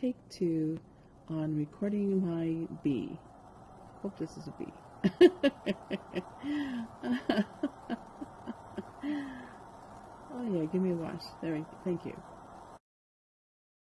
take two on recording my B. Hope this is a B. oh yeah, give me a watch. There, we go. thank you.